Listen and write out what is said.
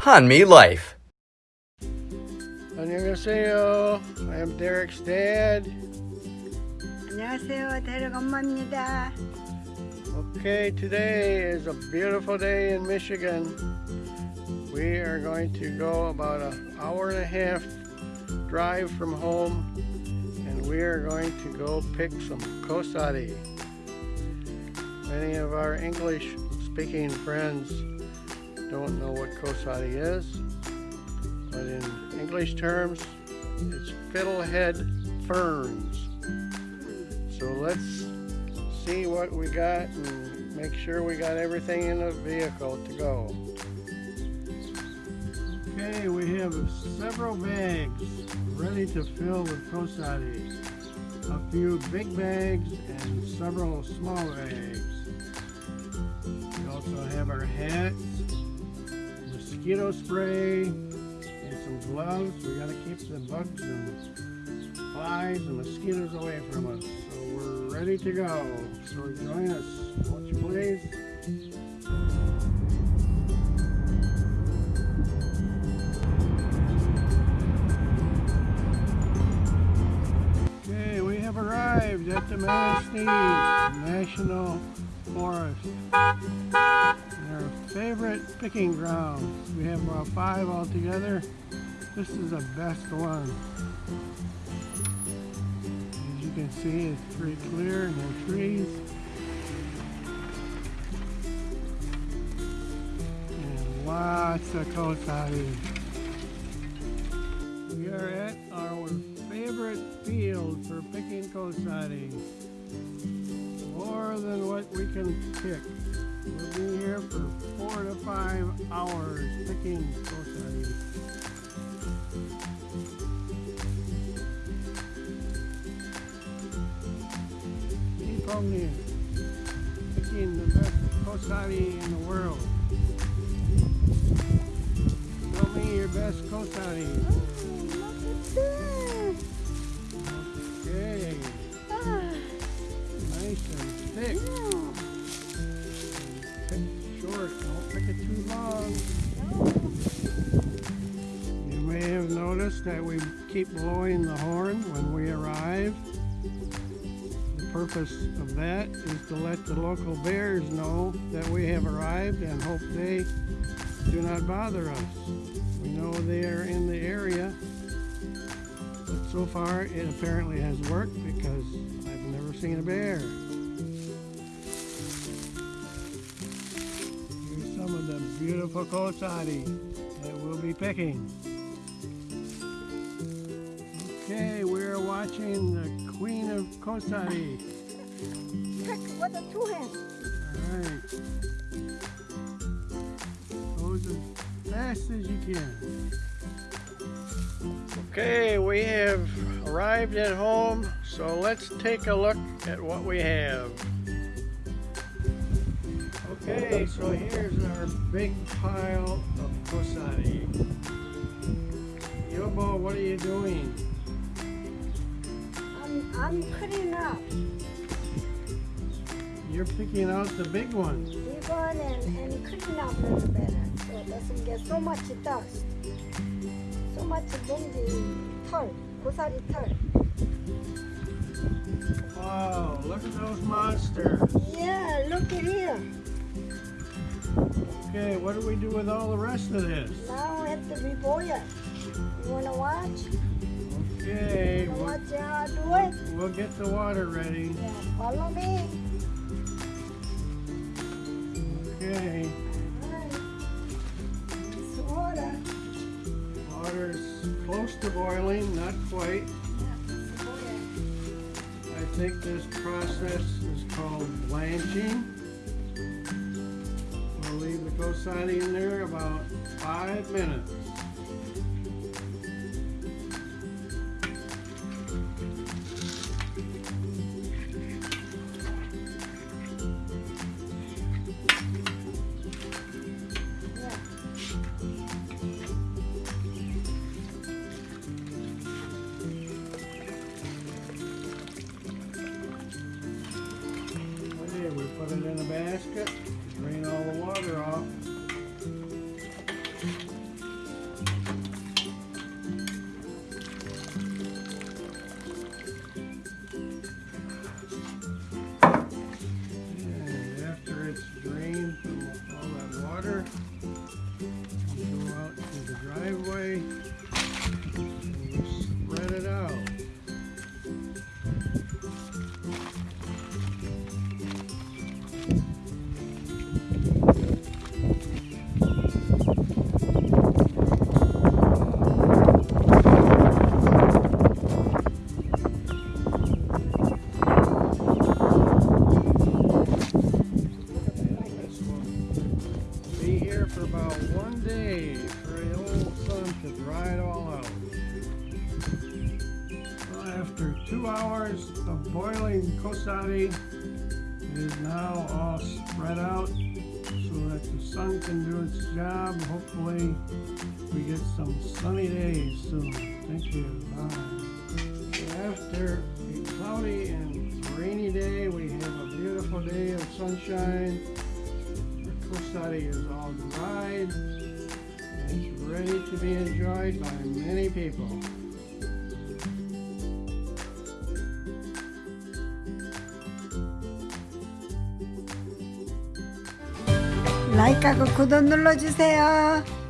Hanmi Life. 안녕하세요. I am Derek's dad. 안녕하세요. 대륙 엄마입니다. Okay, today is a beautiful day in Michigan. We are going to go about an hour and a half drive from home and we are going to go pick some kosari. Many of our English speaking friends don't know what kosari is, but in English terms, it's fiddlehead ferns. So let's see what we got and make sure we got everything in the vehicle to go. Okay, we have several bags ready to fill with kosari. A few big bags and several small bags. We also have our hats, mosquito spray, and some gloves. We gotta keep the bugs and flies and mosquitoes away from us. So we're ready to go. So join us. Won't you please? Okay, we have arrived at the Manistee National Forest. Our favorite picking grounds. We have about five altogether. This is the best one. As you can see, it's pretty clear, no trees. And lots of kosari. We are at our favorite field for picking kosari. More than what we can pick. We'll be here for four to five hours picking kosari. Keep on there. Picking the best kosari in the world. Show me your best kosari. Okay. That we keep blowing the horn when we arrive. The purpose of that is to let the local bears know that we have arrived and hope they do not bother us. We know they are in the area, but so far it apparently has worked because I've never seen a bear. Here's some of the beautiful kosari that we'll be picking. Okay, we're watching the Queen of Kosari. Pick with the two hands. Alright. Goes as fast as you can. Okay, we have arrived at home, so let's take a look at what we have. Okay, so here's our big pile of kosari. Yobo, what are you doing? I'm, I'm cleaning up. You're picking out the big ones. Big one and, and cleaning up a little better. So it doesn't get so much dust. So much bungy 털, 고사리 털. Wow, look at those monsters. Yeah, look at here. Okay, what do we do with all the rest of this? Now we have to reboil it. You wanna watch? Okay, we'll, watch I do it? we'll get the water ready. Yeah, follow me. Okay. It's water. water's close to boiling, not quite. Yeah. I think this process is called blanching. We'll leave the kosari in there about five minutes. we put it in a basket, drain all the water off. After two hours of boiling kosari, it is now all spread out so that the sun can do its job. Hopefully, we get some sunny days soon. Thank you. Bye. After a cloudy and rainy day, we have a beautiful day of sunshine. The kosari is all dried and it's ready to be enjoyed by many people. 라이크하고 구독 눌러주세요.